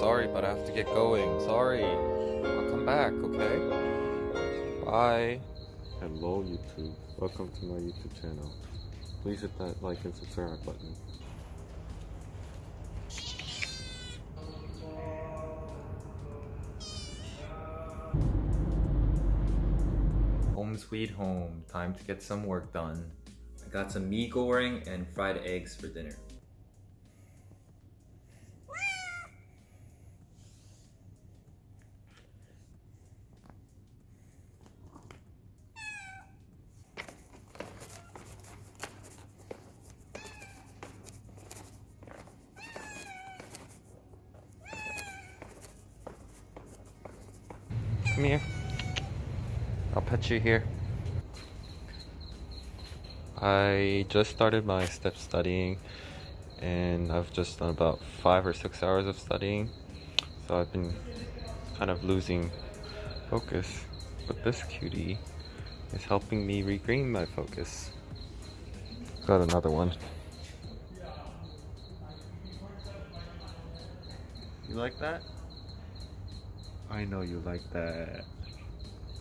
sorry, but I have to get going. Sorry. I'll come back, okay? Bye. Hello YouTube, welcome to my YouTube channel. Please hit that like and subscribe button. Home sweet home. Time to get some work done. I got some mee goreng and fried eggs for dinner. Come here. You here. I just started my step studying and I've just done about five or six hours of studying. So I've been kind of losing focus. But this cutie is helping me regain my focus. Got another one. You like that? I know you like that.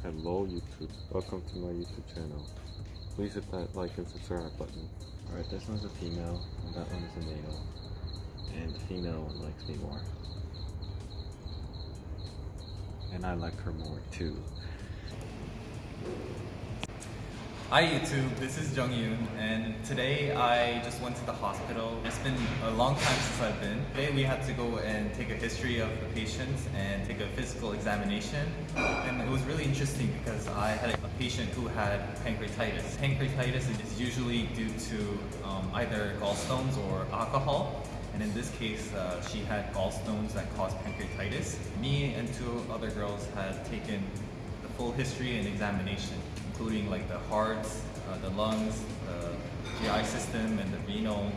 Hello YouTube, welcome to my YouTube channel. Please hit that like and subscribe button. Alright, this one's a female, and that one is a male. And the female one likes me more. And I like her more too. Hi YouTube, this is Jung Yoon and today I just went to the hospital. It's been a long time since I've been. Today we had to go and take a history of the patients and take a physical examination. And it was really interesting because I had a patient who had pancreatitis. Pancreatitis is usually due to um, either gallstones or alcohol. And in this case, uh, she had gallstones that caused pancreatitis. Me and two other girls had taken the full history and examination including like the hearts, uh, the lungs, the GI system, and the renal,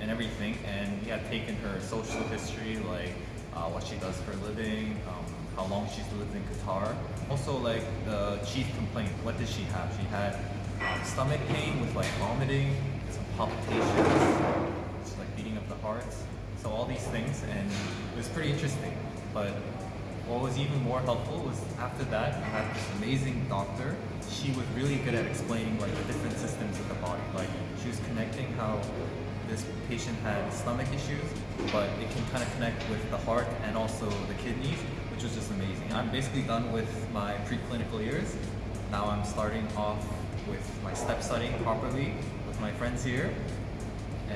and everything. And we had taken her social history, like uh, what she does for a living, um, how long she's lived in Qatar. Also, like the chief complaint, what did she have? She had um, stomach pain with like vomiting, some palpitations, just like beating of the hearts. So all these things, and it was pretty interesting. But what was even more helpful was after that, I had this amazing doctor. She was really good at explaining like the different systems of the body. Like she was connecting how this patient had stomach issues, but it can kind of connect with the heart and also the kidneys, which was just amazing. I'm basically done with my preclinical years. Now I'm starting off with my step studying properly with my friends here.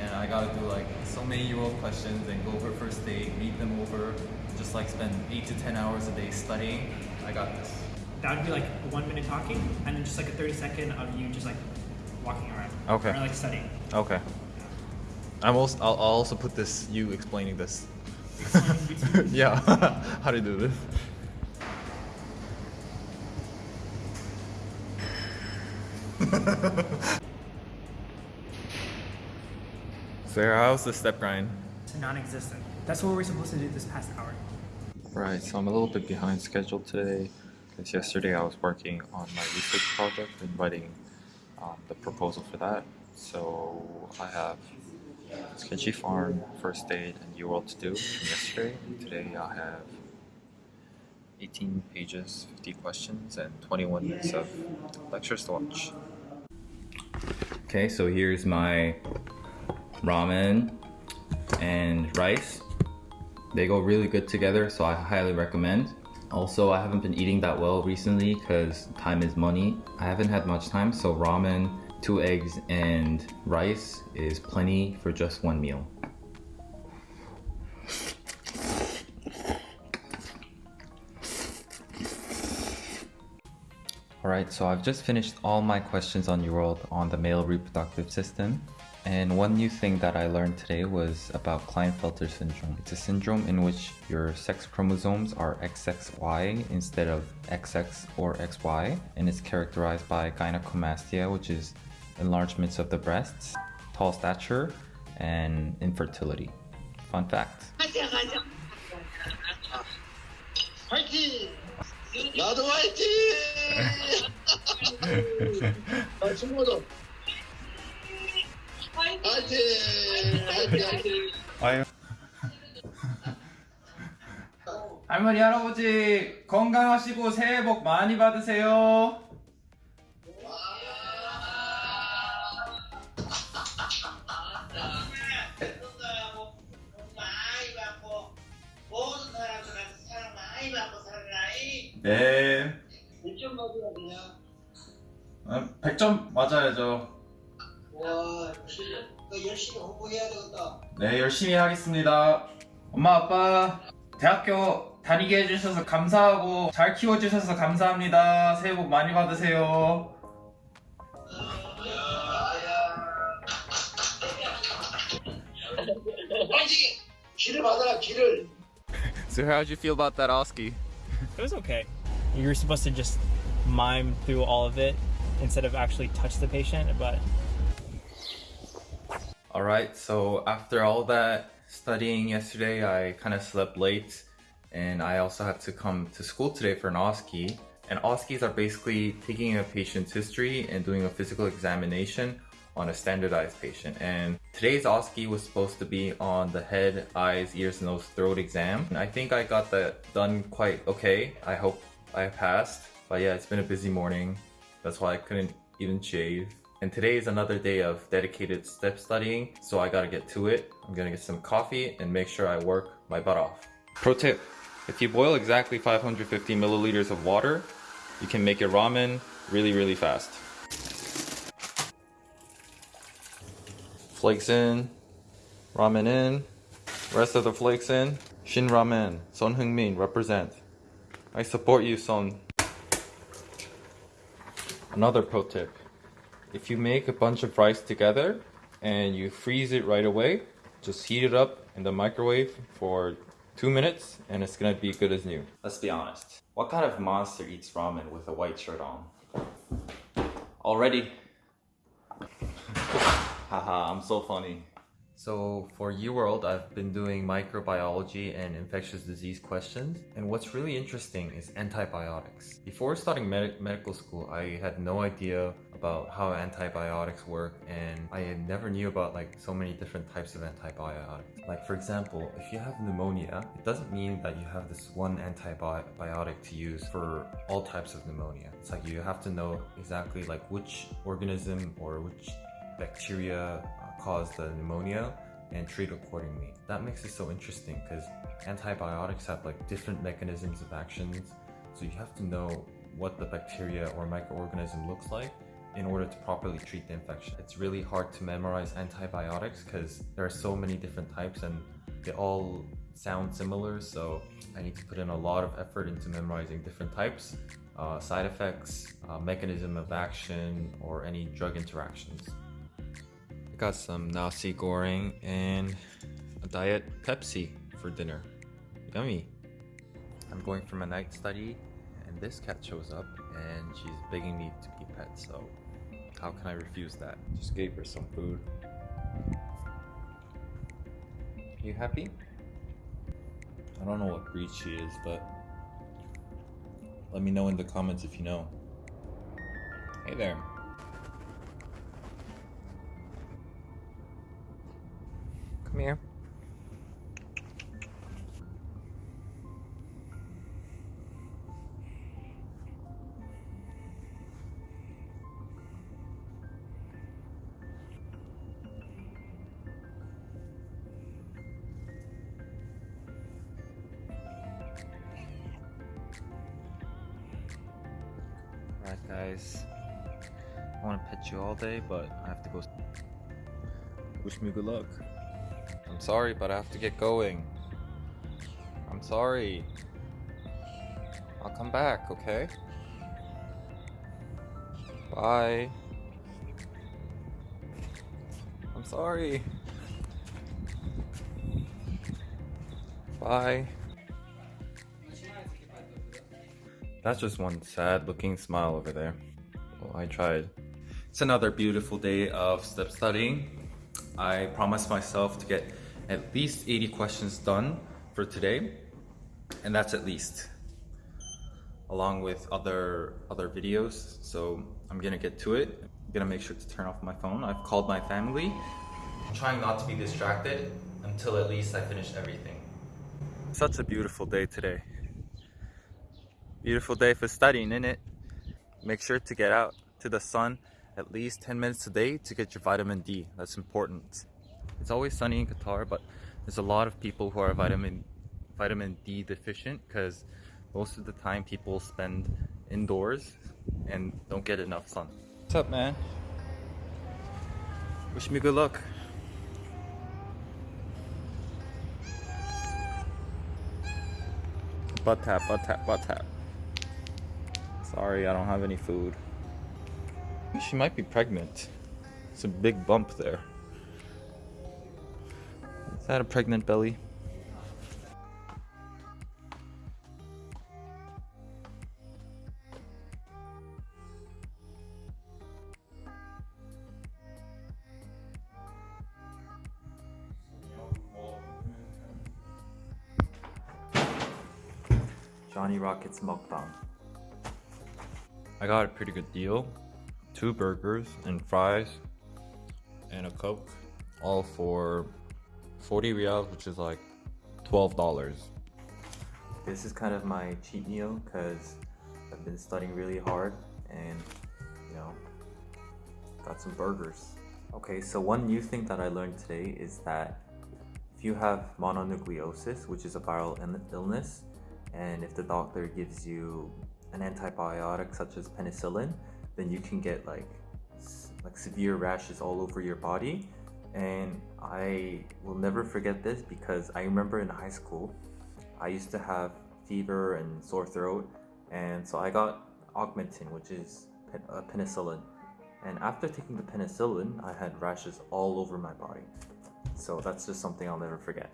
And I gotta do like so many UWorld questions and go over first aid, read them over, just like spend eight to 10 hours a day studying. I got this. That would be like one minute talking, and then just like a 30 second of you just like walking around. Okay. Or like studying. Okay. I'm also, I'll, I'll also put this, you explaining this. Explaining yeah, how to do this. Sarah, how's the step grind? to non-existent. That's what we're supposed to do this past hour. Right, so I'm a little bit behind schedule today because yesterday I was working on my research project and writing um, the proposal for that. So I have Sketchy Pharm, First Aid, and UWorld to do from yesterday. And today I have 18 pages, 50 questions, and 21 minutes of lectures to watch. Okay, so here's my ramen and rice. They go really good together, so I highly recommend. Also, I haven't been eating that well recently because time is money. I haven't had much time, so ramen, two eggs, and rice is plenty for just one meal. Alright, so I've just finished all my questions on UWorld on the male reproductive system. And one new thing that I learned today was about Klinefelter syndrome. It's a syndrome in which your sex chromosomes are XXY instead of XX or XY, and it's characterized by gynecomastia, which is enlargements of the breasts, tall stature, and infertility. Fun fact. 화이팅! 화이팅! 할머니 할아버지 건강하시고 새해 복 많이 받으세요. 네. 100점 맞아야 되냐? 100점 아, 맞아야죠. 와, 진짜. 열심히 공부해야 되겠다 네, 열심히 하겠습니다. 엄마, 아빠, 대학교 다니게 해주셔서 감사하고, 잘 키워주셔서 감사합니다. 새해 복 많이 받으세요. So how'd you feel about that OSCE? It was okay. You were supposed to just mime through all of it instead of actually touch the patient, but Alright, so after all that studying yesterday, I kind of slept late and I also had to come to school today for an OSCE. And OSCEs are basically taking a patient's history and doing a physical examination on a standardized patient. And today's OSCE was supposed to be on the head, eyes, ears, nose, throat exam. And I think I got that done quite okay. I hope I passed. But yeah, it's been a busy morning. That's why I couldn't even shave. And today is another day of dedicated step studying, so I gotta get to it. I'm gonna get some coffee and make sure I work my butt off. Pro tip, if you boil exactly 550 milliliters of water, you can make your ramen really, really fast. Flakes in, ramen in, rest of the flakes in. Shin Ramen, Son Heung-min, represent. I support you, Son. Another pro tip. If you make a bunch of rice together and you freeze it right away, just heat it up in the microwave for two minutes and it's gonna be good as new. Let's be honest. What kind of monster eats ramen with a white shirt on? Already. Haha, I'm so funny. So for UWorld, I've been doing microbiology and infectious disease questions. And what's really interesting is antibiotics. Before starting med- medical school, I had no idea about how antibiotics work and I never knew about like so many different types of antibiotics. Like for example, if you have pneumonia, it doesn't mean that you have this one antibiotic to use for all types of pneumonia. It's like you have to know exactly like which organism or which bacteria cause the pneumonia and treat accordingly. That makes it so interesting because antibiotics have like different mechanisms of actions. So you have to know what the bacteria or microorganism looks like in order to properly treat the infection. It's really hard to memorize antibiotics because there are so many different types and they all sound similar. So I need to put in a lot of effort into memorizing different types, uh, side effects, uh, mechanism of action, or any drug interactions. Got some nasi goreng and a diet Pepsi for dinner. Yummy. I'm going for my night study and this cat shows up and she's begging me to be pet, so how can I refuse that? Just gave her some food. You happy? I don't know what breed she is, but let me know in the comments if you know. Hey there. Come here. Alright, guys. I want to pet you all day, but I have to go. Wish me good luck. I'm sorry, but I have to get going. I'm sorry. I'll come back, okay? Bye. I'm sorry. Bye. That's just one sad looking smile over there. Well, I tried. It's another beautiful day of step studying. I promised myself to get at least 80 questions done for today, and that's at least, along with other other videos. So I'm gonna get to it. I'm gonna make sure to turn off my phone. I've called my family, trying not to be distracted until at least I finish everything. Such a beautiful day today. Beautiful day for studying, in it? Make sure to get out to the sun at least 10 minutes a day to get your vitamin D. That's important. It's always sunny in Qatar, but there's a lot of people who are vitamin vitamin D deficient because most of the time people spend indoors and don't get enough sun. What's up, man? Wish me good luck. Butt tap, butt tap, butt tap. Sorry, I don't have any food. She might be pregnant. It's a big bump there. Is that a pregnant belly? Johnny Rockets mukbang. I got a pretty good deal. Two burgers and fries and a coke, all for 40 riyals, which is like $12. This is kind of my cheat meal because I've been studying really hard and, you know, got some burgers. Okay, so one new thing that I learned today is that if you have mononucleosis, which is a viral illness, and if the doctor gives you an antibiotic such as penicillin, then you can get like like severe rashes all over your body. And I will never forget this because I remember in high school, I used to have fever and sore throat, and so I got Augmentin, which is pen- uh, penicillin. And after taking the penicillin, I had rashes all over my body. So that's just something I'll never forget.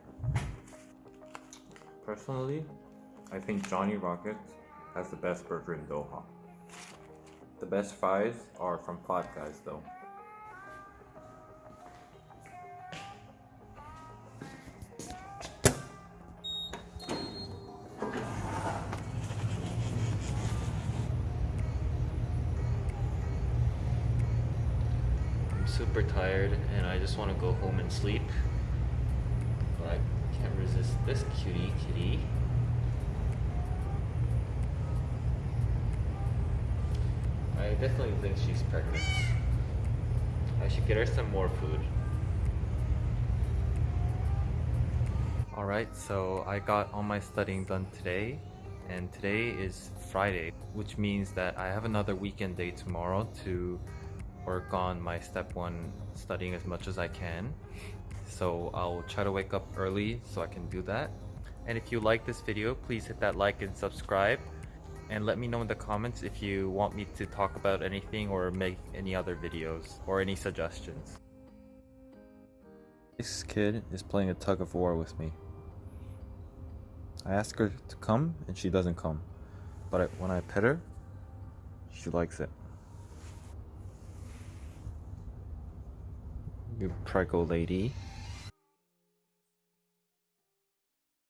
Personally, I think Johnny Rockets has the best burger in Doha. The best fries are from Five Guys though. Super tired and I just want to go home and sleep. But I can't resist this cutie kitty. I definitely think she's pregnant. I should get her some more food. Alright, so I got all my studying done today, and today is Friday, which means that I have another weekend day tomorrow to work on my step one studying as much as I can. So I'll try to wake up early so I can do that. And if you like this video, please hit that like and subscribe and let me know in the comments if you want me to talk about anything or make any other videos or any suggestions. This kid is playing a tug of war with me. I ask her to come and she doesn't come. But when I pet her, she likes it. You prickle lady.